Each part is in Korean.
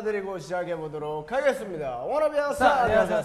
인사드리고 시작해 보도록 하겠습니다. Wanna be a star 안녕하세요.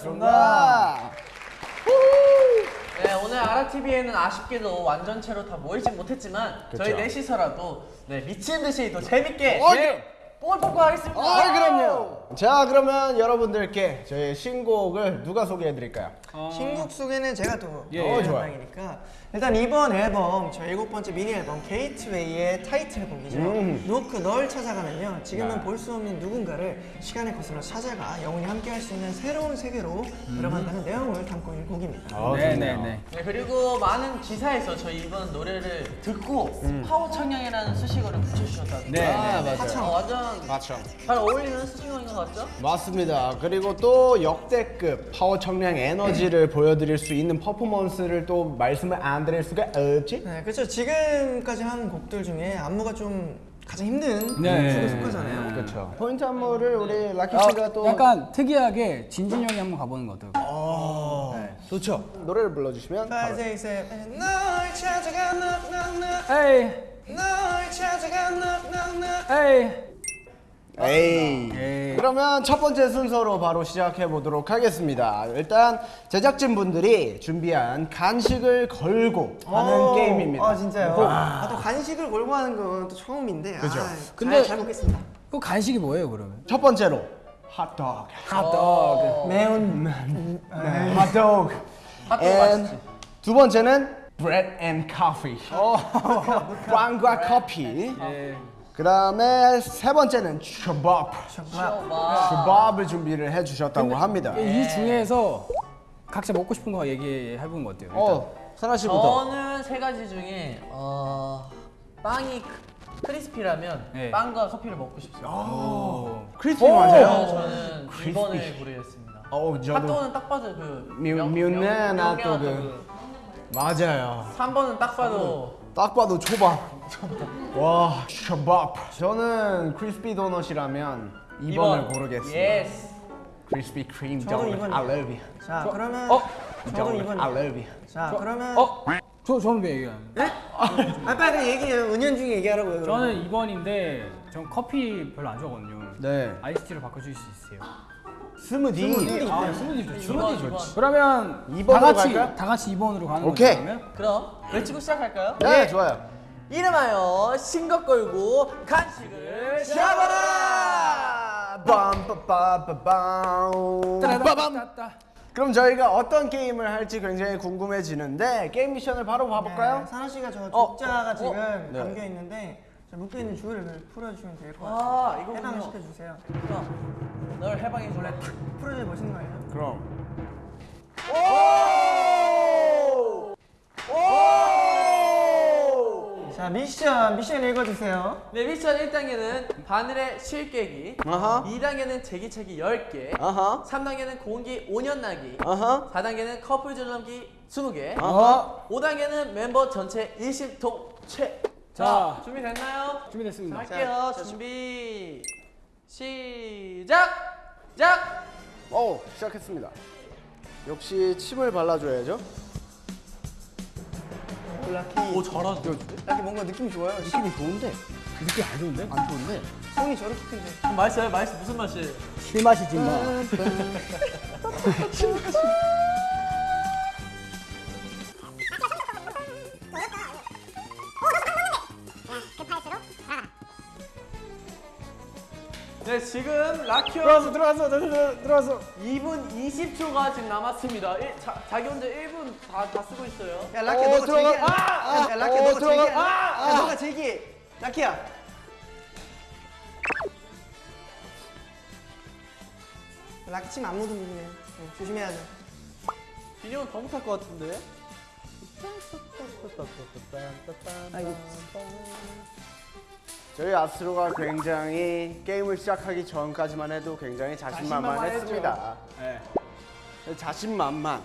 네, 오늘 아라TV에는 아쉽게도 완전체로 다 모이진 못했지만 저희 그쵸. 넷이서라도 네, 미친 듯이 또 재밌게 어, 네, 뽕을 뽑고 하겠습니다. 아 그럼요. 자 그러면 여러분들께 저희 신곡을 누가 소개해 드릴까요? 신곡 소개는 제가 또 예, 어, 예. 좋아요. 영광이니까 일단 이번 앨범 저 일곱 번째 미니 앨범 GATEWAY의 타이틀곡이죠. 음. Knock 널 찾아가면요. 지금은 네. 볼 수 없는 누군가를 시간의 거슬러 찾아가 영원히 함께할 수 있는 새로운 세계로 들어간다는 내용을 담고 있는 곡입니다. 아, 네네 네. 네, 그리고 많은 기사에서 저희 이번 노래를 듣고 파워 청량이라는 수식어를 붙여주셨다고. 네, 아, 네. 맞아요. 어, 완전 맞죠. 잘 어울리는 수식어인 것 같죠? 맞습니다. 그리고 또 역대급 파워 청량 에너지를 보여드릴 수 있는 퍼포먼스를 또 말씀을 안 드릴 수가 없지? 네, 그렇죠. 지금까지 한 곡들 중에 안무가 좀 가장 힘든 네. 축에 속하잖아요. 그렇죠. 포인트 안무를 우리 라키 아, 씨가 또 약간 특이하게 진진 형이 한번 가보는 거 어떨까요? 네, 좋죠. 노래를 불러주시면 바로. 에이, 널 찾아가 knock 에이. 에이. 에이. 그러면 첫 번째 순서로 바로 시작해 보도록 하겠습니다. 일단 제작진 분들이 준비한 간식을 걸고 하는 오, 게임입니다. 아 진짜요? 아, 또 간식을 걸고 하는 건 또 처음인데. 그죠. 아, 근데- 잘, 잘 먹겠습니다. 그 간식이 뭐예요, 그러면? 첫 번째로 핫도그. 핫도그. 매운 네, 핫도그. 핫도그 맛있지. 두 번째는 bread and coffee. 빵과 커피. 예. 그 다음에 세 번째는 초밥. 와. 초밥을 준비를 해주셨다고 합니다. 이 중에서 각자 먹고 싶은 거 얘기해보는 거 어때요? 일단. 어, 사나 씨부터. 저는 세 가지 중에 어, 빵이 크- 크리스피라면 네. 빵과 커피를 먹고 싶습니다. 오. 크리스피 맞아요? 저는 크리스피. 2번을 고르겠습니다. 어, 저도 핫도그는 딱 봐도 그 뮤- 명- 뮤네 명- 핫도그. 명량 맞아요. 3번은 딱 봐도 딱 봐도 초밥. 와, 초밥. 저는 크리스피 도넛이라면 2번을 고르겠습니다. Yes. 크리스피 크림. 이번이요. I love you. 자 그러면 어? 도넛. 이번 I love you. 자 그러면 어? 저, 저는 왜 얘기하는 아 빨리 얘기해요 은연 중에 얘기하라고요. 저는 2번인데 전 커피 별로 안 좋아하거든요. 네. 아이스티로 바꿔주실 수 있어요? 스무디. 아, 스무디 좋죠. 스무디 좋지. 그러면 2번으로 다 같이 갈까요? 다 같이 2번으로 가는 오케이. 거죠? 그럼 외치고 시작할까요? 네, 좋아요. 이름하여 신것 걸고 간식을. 빠밤. 따따. 그럼 저희가 어떤 게임을 할지 굉장히 궁금해지는데 게임 미션을 바로 봐볼까요? 네, 사나 씨가 저 어, 족자가 어, 지금 네. 담겨 있는데 저 묶여 있는 줄을 풀어주시면 될것 아, 같아요 이거군요. 해방을 시켜주세요 그럼 널 해방해 줄래? 풀어줘야 멋있는 거 아니에요? 그럼. 자 미션 미션 읽어주세요 네, 미션 1단계는 바늘에 실 깨기 아하. 2단계는 제기차기 10개 아하. 3단계는 공기 5년 나기 아하. 4단계는 커플 줄넘기 20개 아하. 5단계는 멤버 전체 일심동체 자. 준비됐나요? 준비됐습니다. 할게요 준비 시작! 작! 오, 시작했습니다. 역시 침을 발라줘야죠. 라키 오 잘한다 라키 뭔가 느낌이 좋아요 느낌이 좋은데 느낌 안 좋은데? 안 좋은데. 손이 저렇게 큰데 맛있어요? 맛있어 무슨 맛이에요? 실맛이지 마. 네 지금 라키오 들어왔어, 들어왔어, 들어왔어, 들어왔어. 2분 20초가 지금 남았습니다 일, 자, 자기 혼자 1분 다, 다 쓰고 있어요 야 라키야 어, 너가 들어가. 제기해 아! 야, 야 라키야 어, 너가 들어가. 아! 야 너가 제기해 라키야 라키 침안 묻은 부분이에요 네, 조심해야 돼 비니온 더 못할 것 같은데 저희 아스로가 굉장히 게임을 시작하기 전까지만 해도 굉장히 자신만만했습니다. 네. 자신만만.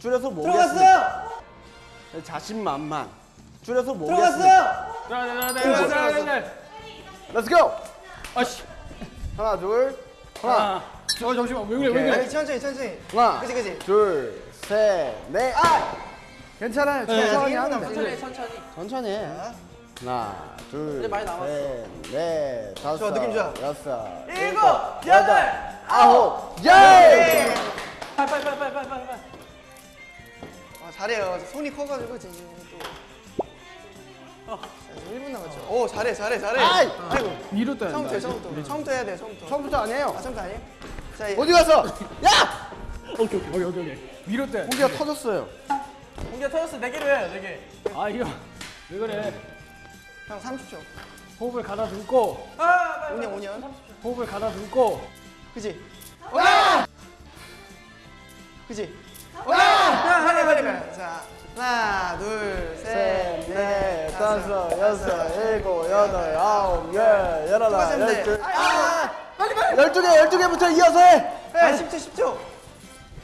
줄여서 뭐겠습니까? 들어갔어요 자신만만. 줄여서 뭐겠습니까? 들어갔어요 네네네네네. Let's go. 아씨. 하나, 둘, 하나, 아. 저 잠시만 왜 그래 왜 오케이. 그래? 아니 천천히 천천히 하나, 그치 그치 둘, 셋, 넷. 아! 괜찮아요. 천천히 네, 하면 네, 돼. 천천히 천천히 천천히 해. 하나, 둘, 이제 많이 남았어. 셋, 넷, 다섯, 좋아, 느낌 좋아. 여섯, 일곱, 여덟, 아홉, 열! 빨빨빨빨빨빨. 아, 잘해요. 손이 커가지고 지금 또. 자, 이제 1분 남았죠. 오 잘해 잘해 잘해. 아이! 아이고. 위로 떠야 처음부터 된다. 처음부터 처음부터 해야 돼 처음부터. 처음부터 아니에요. 아 처음부터 아니에요? 자 이- 어디 가서? 야! 오케이 오케이 오케이 오케이. 위로 떠야 돼. 공기가 터졌어요. 공기가 터졌어. 네 개로 해요. 네 개. 아 이거 왜 그래? 형 30초. 호흡을 가다듬고 아, 빨리. 5년 5년. 호흡을 가다듬고 그지? 그지? 야, 빨리 빨리 빨리. 자 하나 둘셋 셋, 넷 넷, 다섯 여섯, 일곱, 여덟, 아홉, 열, 열하나. 열둘. 아, 빨리 빨리. 열두 개, 열두 개부터 이어서 해. 아 10초 10초.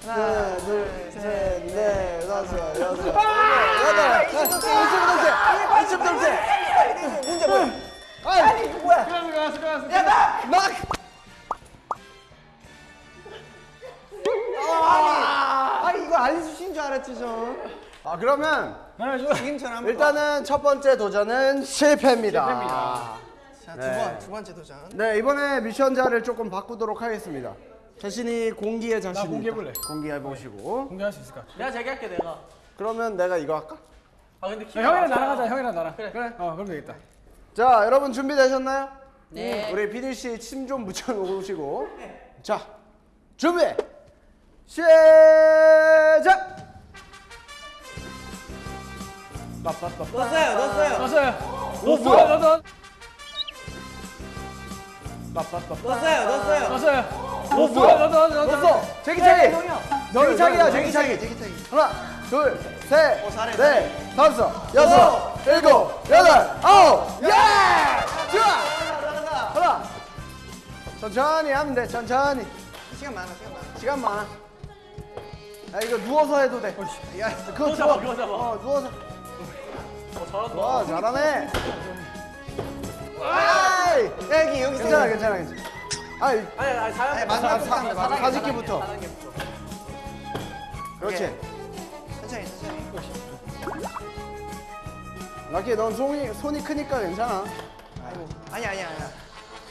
하나 하나, 둘, 셋 셋, 넷, 다섯, 여섯, 일곱, 아, 여덟, 이십 점 이십 점 째. 문제 뭐야? 아이, 이거 뭐야? 수고하셨어 수고하셨어. 야 나. 막. 아 이거 알려주신 줄 알았지 저. 아 그러면 한번. 일단은 첫 번째 도전은 실패입니다. 실패입니다. 자두 네. 번, 두 번째 도전. 네 이번에 미션자를 조금 바꾸도록 하겠습니다. 자신이 공기에 자신 공개해볼래. 공개해 보시고. 공개할 수 있을까? 내가 제기할게 내가. 그러면 내가 이거 할까? 아 근데 야, 키가 형이랑. 나랑 하자. 형이랑 나랑. 그래. 그래. 어 그럼 되겠다. 자 여러분 준비되셨나요? 네. 우리 PD 씨침 좀 묻혀놓으시고. 자 준비 시작. 넣었어요, 넣었어요, 넣었어요. 오 뭐야? 넣어 넣어. 넣었어요, 넣었어요. 넣었어요. 오 뭐야? 넣어 넣어 넣어. 넣었어. 제기차기. 제기차기야 제기차기. 제기차기. 하나, 둘, 셋, 어, 넷, 다섯, 여섯, 일곱, 여덟, 아홉, 예! 좋아! 하나. 천천히 하면 돼, 천천히. 시간 많아, 시간 많아. 시간 많아. 야, 이거 누워서 해도 돼. 야, 그거 잡아. 그거 잡아. 어, 누워서. 어, 잘한다. 와, 잘하네. 아이! 야 여기 여기 괜찮아. 괜찮아, 괜찮아. 아이, 아니 아니 사연. 아니, 마지막 사- 부터 사- 마지막 사직기부터. 사단계부터. 그렇지. 천천히, 천천히. 락키, 넌 손이, 손이 크니까 괜찮아. 아이고, 아니 아니 아니야.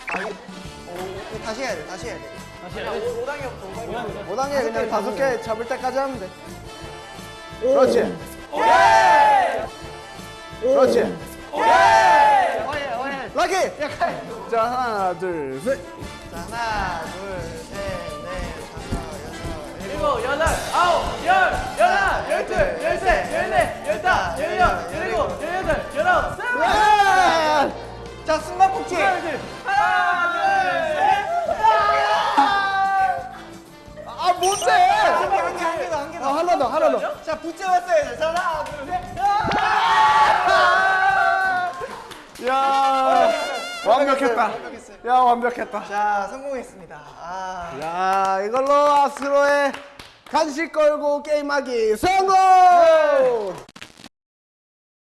아 이거, 어, 다시 해야 돼, 다시 해야 돼. 다시 해. 5단계부터 5단계. 5단계 그냥 다섯 개 잡을 때까지 하면 돼. 그렇지. 그렇지. 락키! 자, 하나, 둘, 셋. 자 하나, 둘, 셋, 넷, 다섯, 여섯, 일곱. 여덟, 아홉, 열, 열하나, 열둘, 열셋, 열넷, 열다, 열여, 열일곱, 열여덟, 열아홉, 스물. 야! 자 숨바꼭질. 하나, 둘, 아, 뭔데? 한 개, 한 개, 한 개도, 한 개도. 아, 하나 더, 하나 더. 자 붙잡았어요. 자 하나, 둘, 셋. 야, 완벽했다. 완벽했어요. 야, 완벽했다. 자 성공했습니다. 아. 야, 이걸로 아스로의 간식 걸고 게임하기 성공!